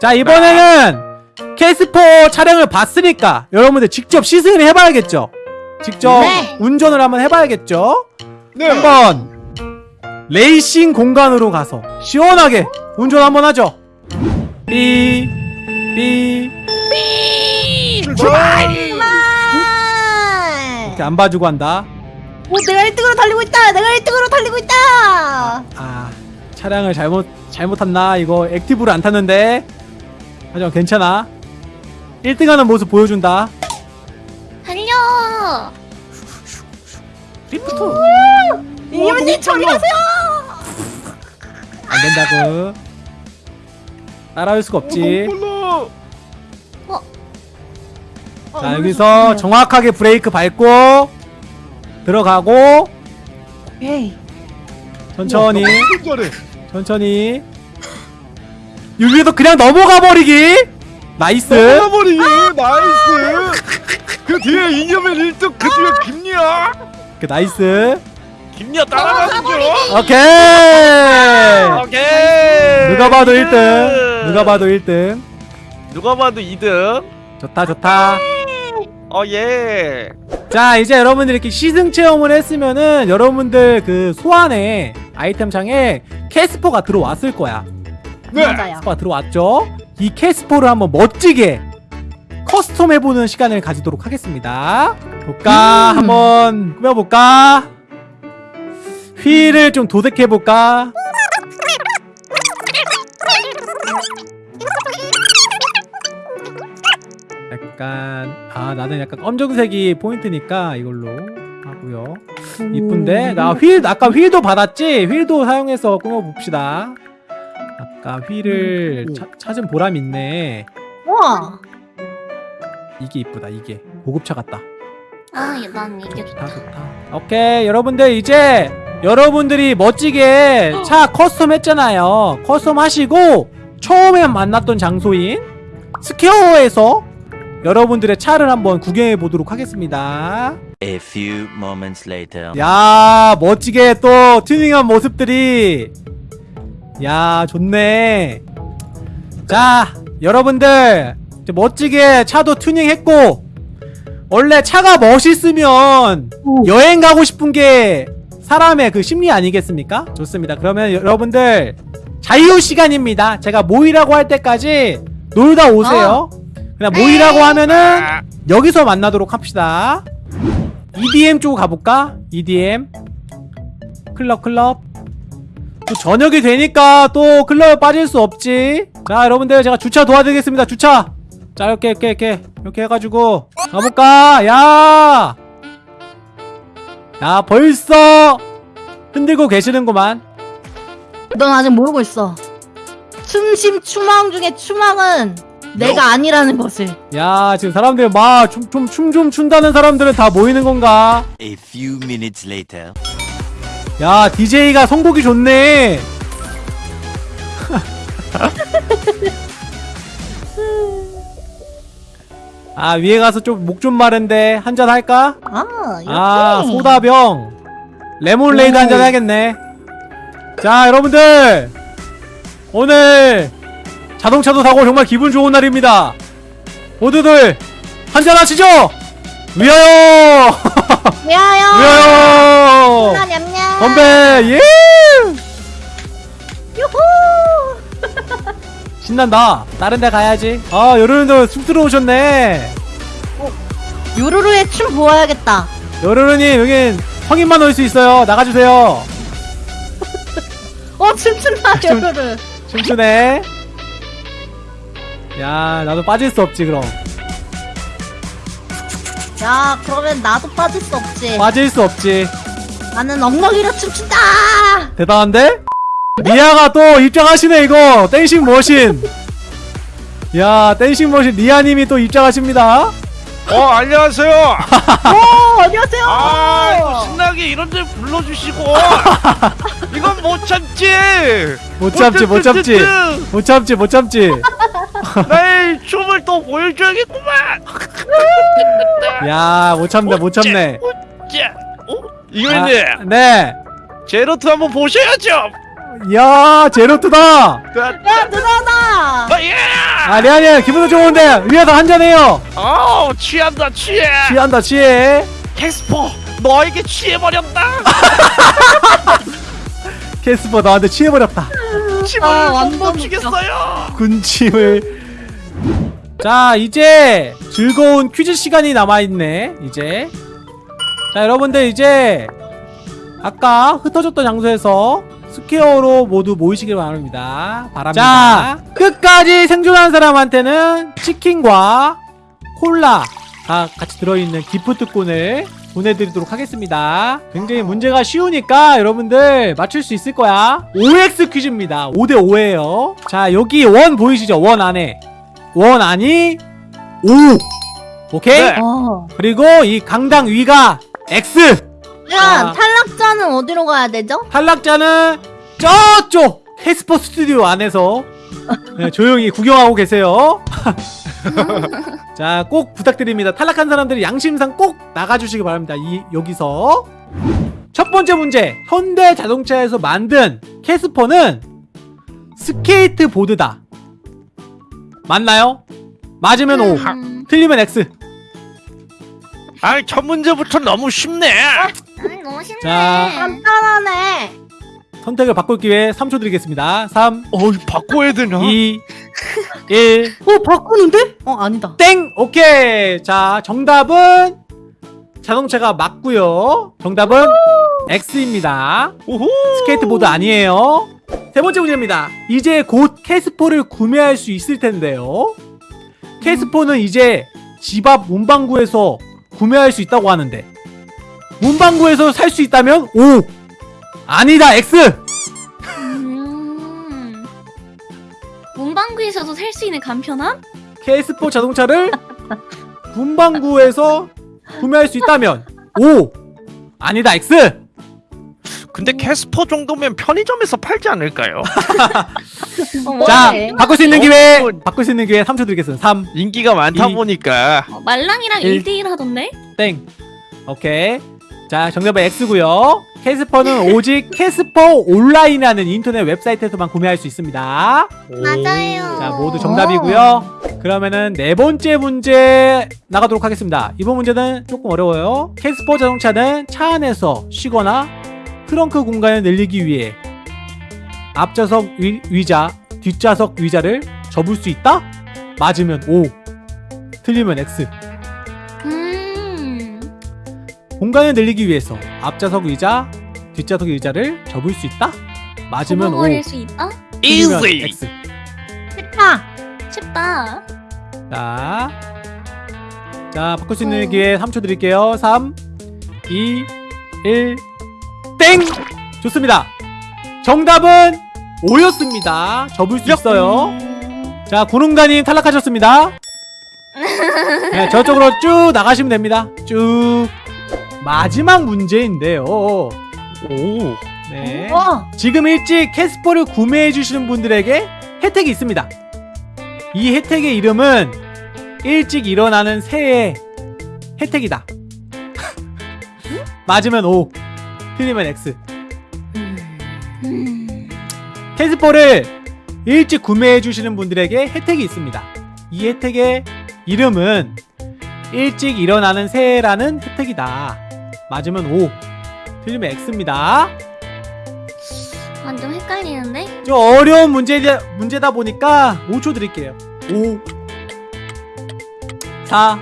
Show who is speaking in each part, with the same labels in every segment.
Speaker 1: 자 이번에는 캐스포 촬영을 봤으니까 여러분들 직접 시승을 해봐야겠죠 직접
Speaker 2: 네.
Speaker 1: 운전을 한번 해봐야겠죠
Speaker 3: 네.
Speaker 1: 한번 레이싱 공간으로 가서 시원하게 운전 한번 하죠 삐 삐.
Speaker 3: 출발.
Speaker 2: 아.
Speaker 1: 이렇게 안 봐주고 한다
Speaker 2: 오 내가 1등으로 달리고 있다. 내가 1등으로 달리고 있다.
Speaker 1: 아 차량을 잘못 잘못 탔나 이거 active를 안 탔는데 하지만 괜찮아 1등하는 모습 보여준다
Speaker 2: 달려.
Speaker 1: 리프트
Speaker 2: 이모님 저기 가세요.
Speaker 1: 안 된다고 따라올 수가 없지
Speaker 3: 몰라.
Speaker 2: 어,
Speaker 1: 자 여기서 정확하게 브레이크 밟고 들어가고
Speaker 2: 에이.
Speaker 1: 천천히
Speaker 3: 잘해.
Speaker 1: 천천히 여기서 그냥 넘어가 버리기 나이스
Speaker 3: 넘어버리기 나이스. 그 뒤에 이념의 1등 그 뒤에 김리아.
Speaker 1: 그 나이스
Speaker 3: 김리아 따라가시죠.
Speaker 1: 오케이
Speaker 3: 오케이.
Speaker 1: 누가 봐도 1등 누가 봐도 1등
Speaker 3: 누가 봐도 2등.
Speaker 1: 좋다 좋다
Speaker 3: 어 예.
Speaker 1: 자 이제 여러분들 이렇게 시승 체험을 했으면은 여러분들 그 소환에 아이템 창에 캐스퍼가 들어왔을 거야
Speaker 3: 네.
Speaker 2: 맞아요.
Speaker 1: 캐스퍼가 들어왔죠? 이 캐스퍼를 한번 멋지게 custom 해보는 시간을 가지도록 하겠습니다. 볼까?
Speaker 2: 음.
Speaker 1: 한번 꾸며볼까? 휠을 좀 도색해볼까? 약간 아 나는 약간 검정색이 포인트니까 이걸로 하고요. 이쁜데? 나 휠 아까 휠도 받았지? 휠도 사용해서 꾸며봅시다 아까 휠을
Speaker 2: 음.
Speaker 1: 차- 찾은 보람 있네.
Speaker 2: 우와.
Speaker 1: 이게 이쁘다 이게. 고급차 같다.
Speaker 2: 아, 난 이게
Speaker 1: 좋다 좋다. 오케이 여러분들 이제 여러분들이 멋지게 차 custom 했잖아요. custom 하시고 처음에 만났던 장소인 스퀘어에서 여러분들의 차를 한번 구경해 보도록 하겠습니다.
Speaker 4: A few moments later.
Speaker 1: 야 멋지게 또 튜닝한 모습들이 야 좋네. 자 여러분들 멋지게 차도 튜닝했고 원래 차가 멋있으면 여행 가고 싶은 게 사람의 그 심리 아니겠습니까? 좋습니다. 그러면 여러분들 자유 시간입니다. 제가 모이라고 할 때까지 놀다 오세요. 그냥 모이라고 하면은 여기서 만나도록 합시다. EDM 쪽으로 가볼까? EDM 클럽 클럽 또 저녁이 되니까 또 클럽에 빠질 수 없지 자 여러분들 제가 주차 도와드리겠습니다 주차 자 이렇게 이렇게 이렇게 이렇게 해가지고 가볼까? 야! 야 벌써 흔들고 계시는구만
Speaker 2: 넌 아직 모르고 있어. 춤심 추망 중에 추망은 내가 아니라는 것을.
Speaker 1: 야 지금 사람들 막춤춤춤 좀 춘다는 사람들은 다 모이는 건가?
Speaker 4: A few minutes later.
Speaker 1: 야 DJ가 선곡이 좋네 아 위에 가서 좀 목 좀 마른데 한잔 할까?
Speaker 2: 아.
Speaker 1: 아 소다병 레모네이드
Speaker 2: 오.
Speaker 1: 한잔 해야겠네 자 여러분들 오늘 자동차도 사고 정말 기분 좋은 날입니다 모두들 한잔 하시죠 위하여. 위하여 건배! 예!
Speaker 2: 유후.
Speaker 1: 신난다. 다른 데 가야지. 아 여러분들 쑥 들어오셨네.
Speaker 2: 요루루의 춤 보아야겠다.
Speaker 1: 여러분님 여긴 성인만 올 수 있어요. 나가주세요.
Speaker 2: 어 춤춘다
Speaker 1: 춤-
Speaker 2: 요루루.
Speaker 1: 춤추네. 야 나도 빠질 수 없지 그럼.
Speaker 2: 야 그러면 나도 빠질 수 없지.
Speaker 1: 빠질 수 없지
Speaker 2: 나는 엉덩이로 춤춘다.
Speaker 1: 대단한데? 리아가 또 입장하시네 이거 dancing machine 야 dancing machine 리아님이 또 입장하십니다
Speaker 3: 어 안녕하세요.
Speaker 2: 오 안녕하세요.
Speaker 3: 아 이거 신나게 이런 데 불러주시고 이건 못 참지.
Speaker 1: 못 참지 못 참지 못 참지 못 참지
Speaker 3: 나의 춤을 또 보여줘야겠구만.
Speaker 1: 야 못 참네 못 참네
Speaker 3: 자, 어? 이거님
Speaker 1: 아, 네
Speaker 3: 제로트 한번 보셔야죠.
Speaker 1: 야 제로트다
Speaker 3: 아,
Speaker 2: 야 누나다.
Speaker 3: 예!
Speaker 1: 아 레아님 기분도 좋은데 위에서 한잔해요
Speaker 3: 어 취한다 취해.
Speaker 1: 취한다 취해
Speaker 3: 캐스퍼 너에게 취해버렸다.
Speaker 1: 캐스퍼 너한테 취해버렸다
Speaker 3: 침을
Speaker 2: 아,
Speaker 3: 못
Speaker 2: 완전
Speaker 3: 멈추겠어요.
Speaker 1: 군침을 자 이제 즐거운 퀴즈 시간이 남아있네 이제 자 여러분들 이제 아까 흩어졌던 장소에서 square로 모두 모이시길 바랍니다. 바랍니다. 자 끝까지 생존한 사람한테는 치킨과 콜라가 같이 들어있는 기프트콘을 보내드리도록 하겠습니다. 굉장히 문제가 쉬우니까 여러분들 맞출 수 있을 거야. OX 퀴즈입니다. 5대5예요. 자 여기 원 보이시죠? 원 안에. 원 안이 5 오케이?
Speaker 3: 네.
Speaker 2: 어.
Speaker 1: 그리고 이 강당 위가 X.
Speaker 2: 야
Speaker 1: 아.
Speaker 2: 탈락자는 어디로 가야 되죠?
Speaker 1: 탈락자는 저쪽 캐스퍼 스튜디오 안에서. 네, 조용히 구경하고 계세요. 자 꼭 부탁드립니다. 탈락한 사람들이 양심상 꼭 나가주시기 바랍니다. 이 여기서. 첫 번째 문제. 현대 자동차에서 만든 캐스퍼는 스케이트보드다. 맞나요? 맞으면 O.
Speaker 2: 음.
Speaker 1: 틀리면 X
Speaker 3: 아이 첫 문제부터 너무 쉽네.
Speaker 2: 아니 너무 쉽네
Speaker 1: 자.
Speaker 2: 간단하네
Speaker 1: 선택을 바꿀 기회 3초 드리겠습니다
Speaker 3: 3어 바꿔야 되나?
Speaker 1: 2 1
Speaker 2: 어 바꾸는데? 어 아니다
Speaker 1: 땡! 오케이! 자, 정답은 자동차가 맞고요 정답은 X입니다.
Speaker 3: 오호.
Speaker 1: 스케이트보드 아니에요. 세 번째 문제입니다. 이제 곧 캐스퍼를 구매할 수 있을 텐데요. 캐스퍼는 이제 집 앞 문방구에서 구매할 수 있다고 하는데 문방구에서 살 수 있다면 O! 아니다! X!
Speaker 5: 음. 문방구에서도 살 수 있는 간편함?
Speaker 1: 캐스퍼 자동차를 문방구에서 구매할 수 있다면 O! 아니다! X!
Speaker 3: 근데 캐스퍼 정도면 편의점에서 팔지 않을까요?
Speaker 5: 어,
Speaker 1: 자,
Speaker 5: 뭐래?
Speaker 1: 바꿀 수 있는 기회! 바꿀 수 있는 기회 3초 드리겠습니다. 3,
Speaker 3: 인기가 많다
Speaker 1: 이-
Speaker 3: 보니까
Speaker 5: 어, 말랑이랑
Speaker 1: 일.
Speaker 5: 1대1 하던데?
Speaker 1: 땡. 오케이. 자, 정답은 X고요 캐스퍼는 오직 캐스퍼 온라인이라는 인터넷 웹사이트에서만 구매할 수 있습니다.
Speaker 5: 맞아요.
Speaker 1: 자, 모두 정답이고요. 그러면은 네 번째 문제 나가도록 하겠습니다. 이번 문제는 조금 어려워요. 캐스퍼 자동차는 차 안에서 쉬거나 트렁크 공간을 늘리기 위해 앞좌석 위, 위자, 뒷좌석 위자를 접을 수 있다? 맞으면 O, 틀리면 X.
Speaker 5: 음.
Speaker 1: 공간을 늘리기 위해서 앞좌석 의자, 뒷좌석 의자를 접을 수 있다? 맞으면 O,
Speaker 5: 수 있다?
Speaker 1: 틀리면
Speaker 3: easy.
Speaker 1: X.
Speaker 2: 쉽다
Speaker 5: 쉽다.
Speaker 1: 자, 자 바꿀 수 있는
Speaker 5: 어.
Speaker 1: 기회 3초 드릴게요. 3, 2, 1, 땡! 좋습니다. 정답은 O였습니다. 접을 수 있어요. 자, 구름가님 탈락하셨습니다. 네, 저쪽으로 쭉 나가시면 됩니다. 쭉. 마지막 문제인데요.
Speaker 3: 오.
Speaker 1: 네.
Speaker 2: 어
Speaker 1: 지금 일찍 캐스퍼를 구매해 주시는 분들에게 혜택이 있습니다. 이 혜택의 이름은 일찍 일어나는 새해 혜택이다. 맞으면 O, 틀리면 X.
Speaker 5: 음.
Speaker 1: 캐스퍼를 일찍 구매해 주시는 분들에게 혜택이 있습니다. 이 혜택의 이름은 일찍 일어나는 새해라는 혜택이다. 맞으면 O, 틀리면 X입니다.
Speaker 5: 완전 헷갈리는데?
Speaker 1: 좀 어려운 문제다, 문제다 보니까 5초 드릴게요. 5 4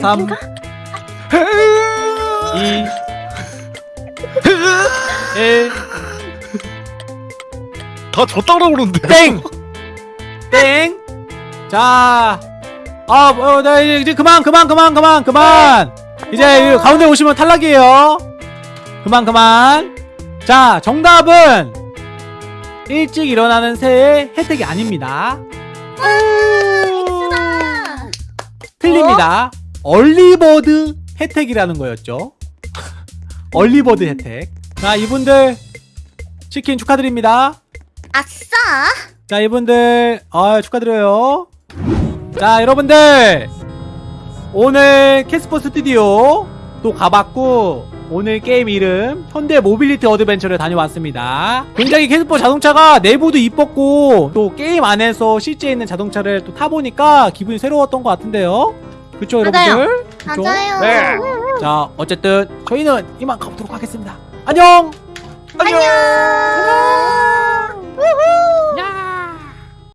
Speaker 1: 3 2 1
Speaker 3: 다 졌다 그러는데.
Speaker 1: 땡! 땡! 자, 아, 어, 나 이제, 이제 그만, 그만, 그만, 그만, 그만! 이제 가운데 오시면 탈락이에요. 그만, 그만. 자, 정답은 일찍 일어나는 새의 혜택이 아닙니다.
Speaker 5: 엑스다!
Speaker 1: 틀립니다. early bird 혜택이라는 거였죠. early bird 혜택. 자, 이분들 치킨 축하드립니다.
Speaker 5: 아싸!
Speaker 1: 자 이분들 아 축하드려요 자 여러분들 오늘 캐스퍼 스튜디오 또 가봤고 오늘 게임 이름 현대 모빌리티 어드벤처를 다녀왔습니다. 굉장히 캐스퍼 자동차가 내부도 이뻤고 또 게임 안에서 실제 있는 자동차를 또 타보니까 기분이 새로웠던 것 같은데요. 그쵸
Speaker 2: 맞아요.
Speaker 1: 여러분들? 그쵸?
Speaker 5: 맞아요.
Speaker 3: 네.
Speaker 1: 자 어쨌든 저희는 이만 가보도록 하겠습니다. 안녕! 안녕, 안녕!